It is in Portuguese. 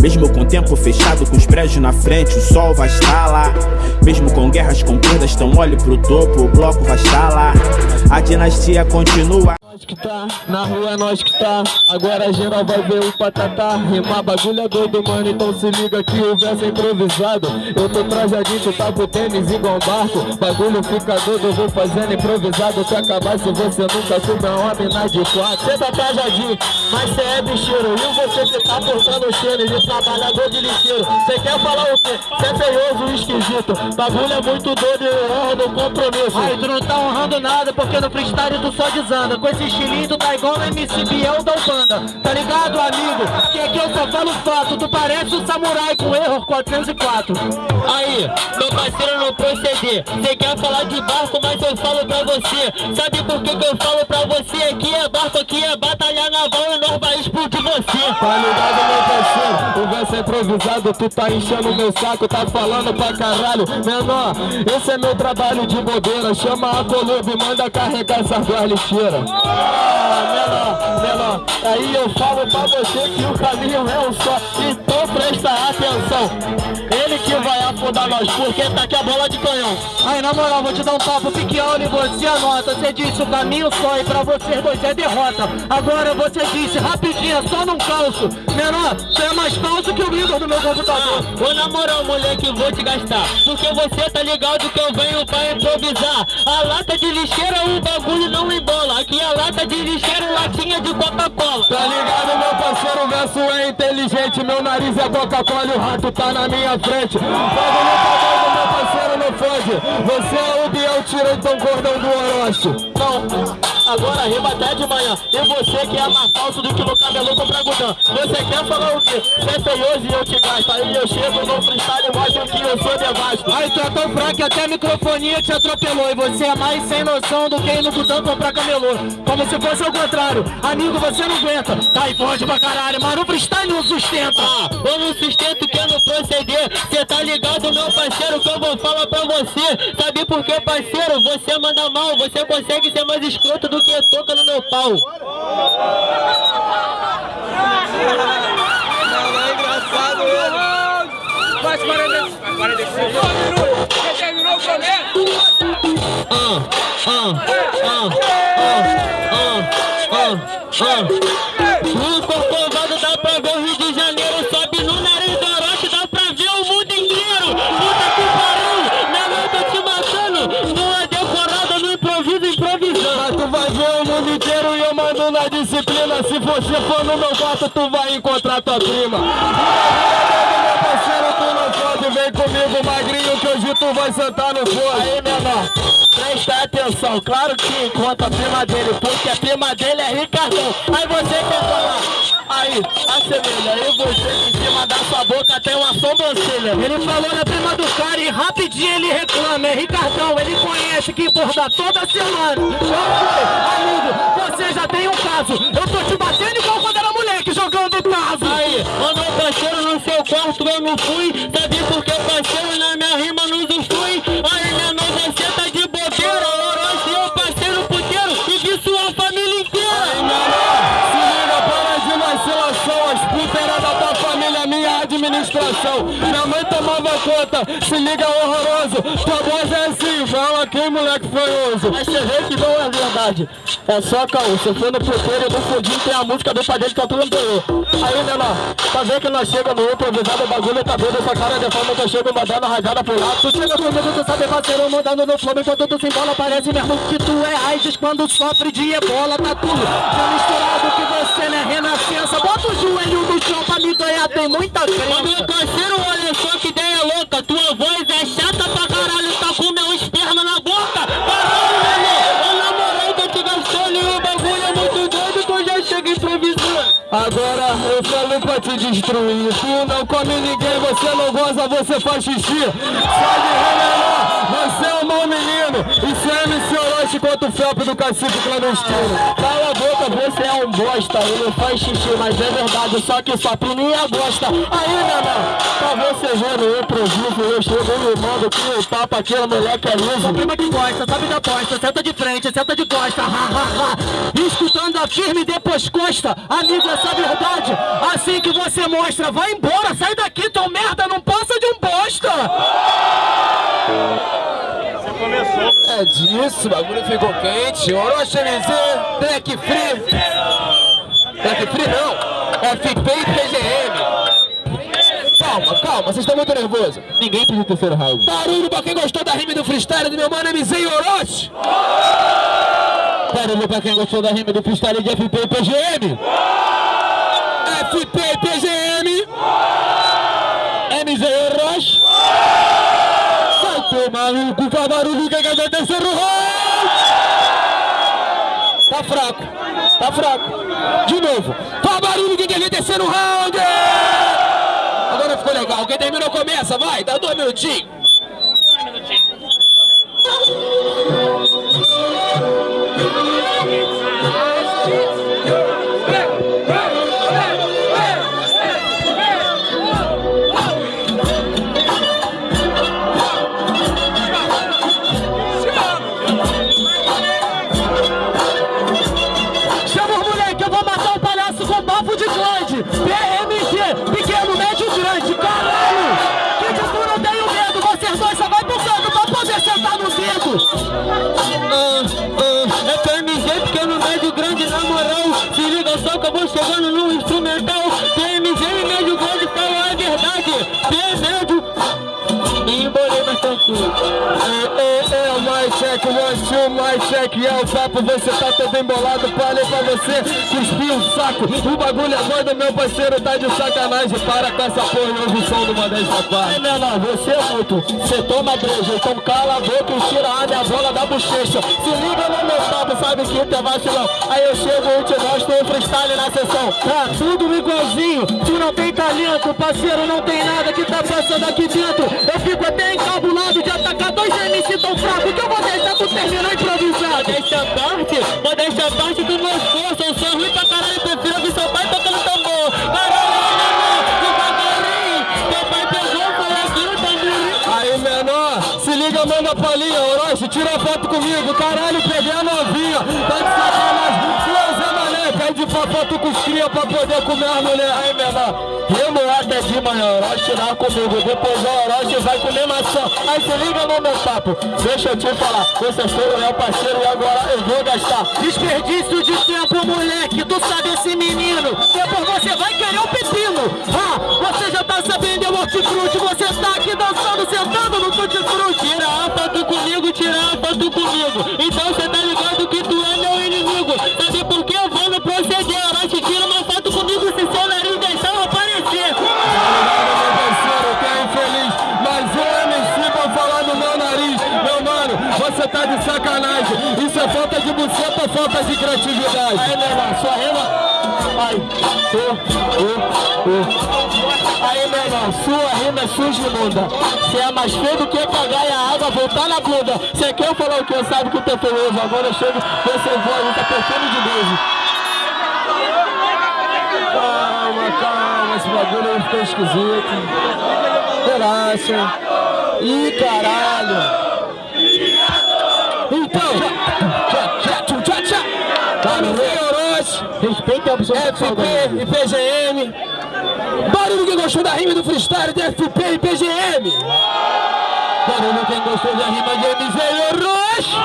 mesmo com o tempo fechado, com os prédios na frente, o sol vai estar lá. Mesmo com guerras com perdas, então olhe pro topo, o bloco vai estar lá. A dinastia continua nós que tá, na rua é nós que tá. Agora geral vai ver o patatá Rimar bagulho é doido, mano, então se liga que o verso é improvisado. Eu tô trajadinho, tu tá pro tênis igual barco. Bagulho fica doido, eu vou fazendo improvisado. Se acabar se você nunca subiu uma mina de quatro. Cê tá trajadinho, mas cê é bicheiro. E você que tá portando cheiro de trabalhador de lixeiro. Cê quer falar o quê? Cê é feioso e esquisito. Bagulho é muito doido e eu honro do compromisso. Aí tu não tá honrando nada porque no freestyle tu só desanda. Com esse estilinho tu tá igual no MC Biel da Ubanda Tá ligado, amigo? Que aqui eu só falo fato. Tu parece um samurai com erro 404 Aí, meu parceiro não proceder Cê quer falar de barco, mas eu falo pra você. Sabe por que que eu falo pra você? Aqui é barco, aqui é batalha naval E nós vai explodir você. Tá ligado, meu parceiro? O verso é improvisado Tu tá enchendo meu saco, tá falando pra caralho. Menor, esse é meu trabalho de bobeira. Chama a Columba e manda carregar essas duas lixeiras. Menor, menor Aí eu falo pra você que o caminho é um só. Então presta atenção. Ele que vai afundar nós Porque tá aqui a bola de canhão. Aí na moral, vou te dar um papo piqueão e você anota. Você disse o caminho só e pra vocês dois é derrota. Agora você disse rapidinho, é só num calço Menor, você é mais falso que o líder do meu computador. Ah, Ô na moral, moleque, vou te gastar. Porque você tá ligado que eu venho pra improvisar. A lata de lixeira, o bagulho não embola. Aqui a lata de lixeira, latinha de Coca-Cola. Tá ligado, meu parceiro, o verso é inteligente. Meu nariz é Coca-Cola e o rato tá na minha frente. Bagulho tá doido, meu parceiro, não fode Você é o Biel, tira então cordão do Orochi. Não agora até de manhã. E você que é mais falso do que no cabelo com pragudão Você quer falar o quê? Você é feioso e eu te gasto. Aí eu chego no freestyle e mostro que eu sou devasto Aí tu é tão fraco que até a microfonia te atropelou. E você é mais sem noção do que no Budão comprar camelô. Como se fosse ao contrário. Amigo, você não aguenta. Tá aí forte pra caralho, mas no freestyle não sustenta. Ah, eu não sustento que eu não proceder. Cê tá ligado, meu parceiro, que eu vou falar pra você. Sabe por que, parceiro? Você manda mal Você consegue ser mais escroto do do que toca no meu pau. Não, é engraçado ele. Faz 45. 45 minutos. Já terminou o prometo? Ah, ah, ah, ah, ah, ah, ah. Se você for no meu quarto, tu vai encontrar tua prima. Tu vai sentar no fogo. Aí, menor, presta atenção, claro que encontra a prima dele, porque a prima dele é Ricardão. Aí você quer falar. Aí, assemelha, aí você em cima da sua boca tem uma sobrancelha. Ele falou na prima do cara e rapidinho ele reclama. É Ricardão, ele conhece que borda toda semana. Amigo, você já tem um caso. Eu tô te batendo igual quando era moleque jogando caso. Aí, quando meu parceiro no seu quarto eu não fui Sabe por que parceiro na minha rima não se liga horroroso. Tua voz é assim, fala aqui, moleque feioso. Mas você vê que não é verdade. É só caô. Você foi no puteiro no fundinho tem a música do pai dele que é tudo anterior. Aí, menor, pra ver que nós chega no improvisado, o bagulho tá doido. Essa cara de forma que eu chego mandando rajada pro lado. Tu chega comigo, tu sabe, parceiro, mandando no flow. Enquanto tu se embola, parece mesmo que tu é AIDS quando sofre de ebola. Tá tudo já misturado que você, né? Renascença. Bota o joelho no chão pra me ganhar, tem muita crema. Mas meu parceiro, olha só que Agora eu falo pra te destruir. Tu não come ninguém, você não goza, você faz xixi. Só de remenor, você é um bom menino. Isso é Orochi contra o Felp do cacique clandestino. Cala a boca, você é um bosta. Ele faz xixi, mas é verdade. Só que sua priminha gosta. Aí, meu pra você ver no improviso Eu chego no mando que o papo aquele moleque é liso prima que gosta, sabe da aposta. Senta de frente, senta de costa, ha, ha, ha. Escuta certo, anda firme, depois costa. Amigo, essa verdade. Assim que você mostra, vai embora, sai daqui, teu merda, não passa de um bosta. É disso, o bagulho ficou quente. Orochi MZ, Black Free. Black Free não, FP e PGM. Calma, calma, vocês estão muito nervosos. Ninguém pediu o terceiro round. Barulho pra quem gostou da rima do freestyle do meu mano MZ e Orochi. Barulho pra quem gostou da rima do freestyle de FP e PGM. E PGM. E Orochi. Vai tomar no cu, faz barulho que ver terceiro round. Tá fraco, tá fraco. De novo, faz barulho que ver terceiro round. Agora ficou legal. Quem terminou começa, vai, dá dois minutinhos. Liga só que eu vou chegando no instrumental check, one, two, mais check É o papo, você tá todo embolado Falei pra você, cuspir o saco O bagulho é doido, meu parceiro tá de sacanagem Para com essa porra, eu ouvi o som do Modesto Papai É menor, você é muito. Você toma breja, então cala a boca e tira a minha bola da bochecha. Se liga no meu papo, sabe que tu é vacilão. Aí eu chego e te mostro o freestyle na sessão. Tá tudo igualzinho, tu não tem talento, parceiro, não tem nada que tá passando aqui dentro. Eu fico até encabulado de atacar dois MC tão fracos que eu vou deixar tu terminar improvisado. Modéstia à parte, modéstia à parte do meu esforço. Eu sou ruim pra caralho, prefiro ouvir seu pai tocando tambor. Caralho, liga, manda a palhinha Orochi, tira foto comigo. Caralho, peguei a novinha Tá de sacanagem Pra foto com os pra poder comer as mulher. Aí, menor, rimo até de manhã Orochi lá comigo, depois o Orochi vai comer maçã. Aí, se liga no meu papo. Deixa eu te falar, você foi meu parceiro e agora eu vou gastar. Desperdício de tempo, moleque, tu sabe esse menino. Depois você vai querer o pepino. Ah, você já tá sabendo, é o hortifruti. Você tá aqui dançando, sentando no tutti-frutti. Tira a foto comigo, tira a foto comigo. Então cê tá ligado que tu é meu inimigo falta de criatividade? Aí, meu irmão, sua rima... Ai, ô, ô, ô Aí, meu irmão, sua rima é suja e imunda. Você é mais feio do que cagar e a água voltar na bunda. Você quer falar o que? Sabe que eu tô feioso Agora eu chego, você voa, tá perfume de beijo Calma, calma, esse bagulho aí ficou esquisito. Relaxa. Ih, caralho. Então Opção FP e PGM Barulho quem gostou da rima do freestyle de FP e PGM Barulho quem gostou da rima de MZ e Orochi